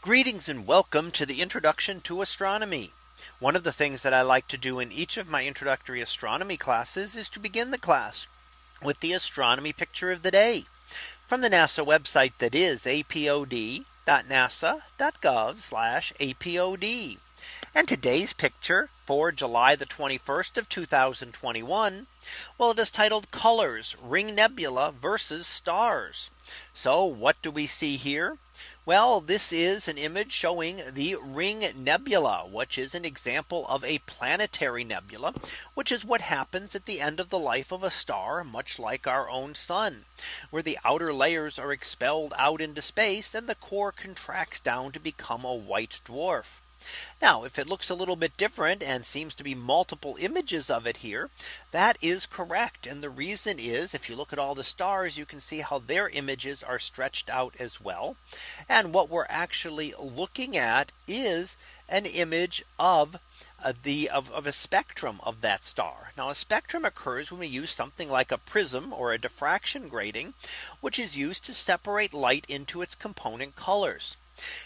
Greetings and welcome to the introduction to astronomy. One of the things that I like to do in each of my introductory astronomy classes is to begin the class with the astronomy picture of the day from the NASA website that is apod.nasa.gov apod. And today's picture for July the 21st of 2021. Well, it is titled colors ring nebula versus stars. So what do we see here? Well, this is an image showing the Ring Nebula, which is an example of a planetary nebula, which is what happens at the end of the life of a star, much like our own sun, where the outer layers are expelled out into space and the core contracts down to become a white dwarf. Now if it looks a little bit different and seems to be multiple images of it here, that is correct. And the reason is if you look at all the stars, you can see how their images are stretched out as well. And what we're actually looking at is an image of uh, the of, of, a spectrum of that star. Now a spectrum occurs when we use something like a prism or a diffraction grating, which is used to separate light into its component colors.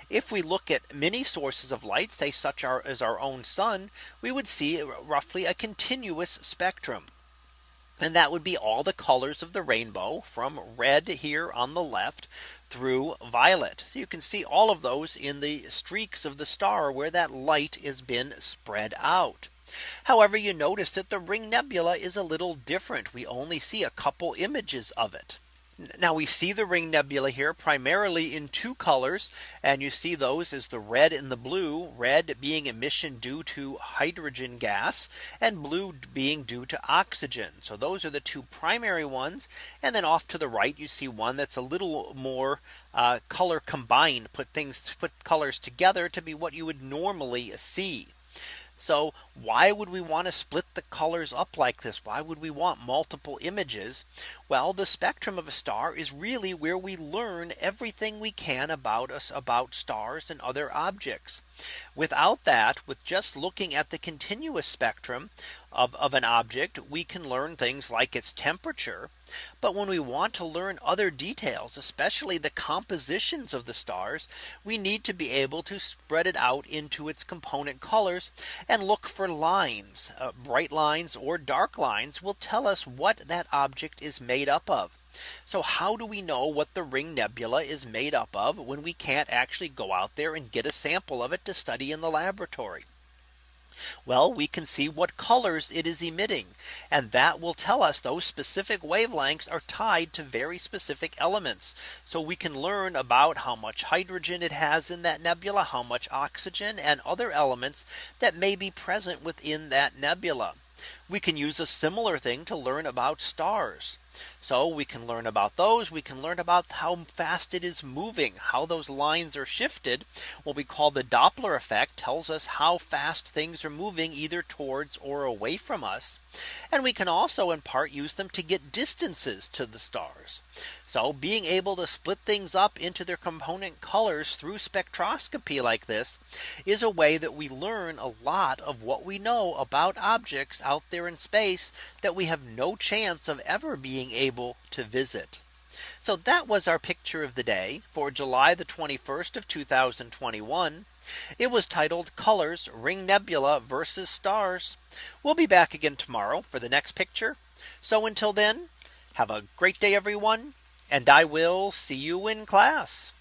If we look at many sources of light, say such as our own sun, we would see roughly a continuous spectrum. And that would be all the colors of the rainbow from red here on the left through violet. So you can see all of those in the streaks of the star where that light has been spread out. However, you notice that the ring nebula is a little different. We only see a couple images of it. Now we see the ring nebula here primarily in two colors. And you see those as the red and the blue red being emission due to hydrogen gas and blue being due to oxygen. So those are the two primary ones. And then off to the right, you see one that's a little more uh, color combined, put things put colors together to be what you would normally see. So why would we want to split the colors up like this? Why would we want multiple images? Well, the spectrum of a star is really where we learn everything we can about us about stars and other objects. Without that, with just looking at the continuous spectrum of, of an object, we can learn things like its temperature. But when we want to learn other details, especially the compositions of the stars, we need to be able to spread it out into its component colors and look for lines, uh, bright lines or dark lines will tell us what that object is made up of. So how do we know what the ring nebula is made up of when we can't actually go out there and get a sample of it to study in the laboratory? Well, we can see what colors it is emitting. And that will tell us those specific wavelengths are tied to very specific elements. So we can learn about how much hydrogen it has in that nebula, how much oxygen and other elements that may be present within that nebula. We can use a similar thing to learn about stars. So we can learn about those. We can learn about how fast it is moving, how those lines are shifted. What we call the Doppler effect tells us how fast things are moving either towards or away from us. And we can also in part use them to get distances to the stars. So being able to split things up into their component colors through spectroscopy like this is a way that we learn a lot of what we know about objects out there in space that we have no chance of ever being able to visit. So that was our picture of the day for July the 21st of 2021. It was titled colors ring nebula versus stars. We'll be back again tomorrow for the next picture. So until then, have a great day, everyone. And I will see you in class.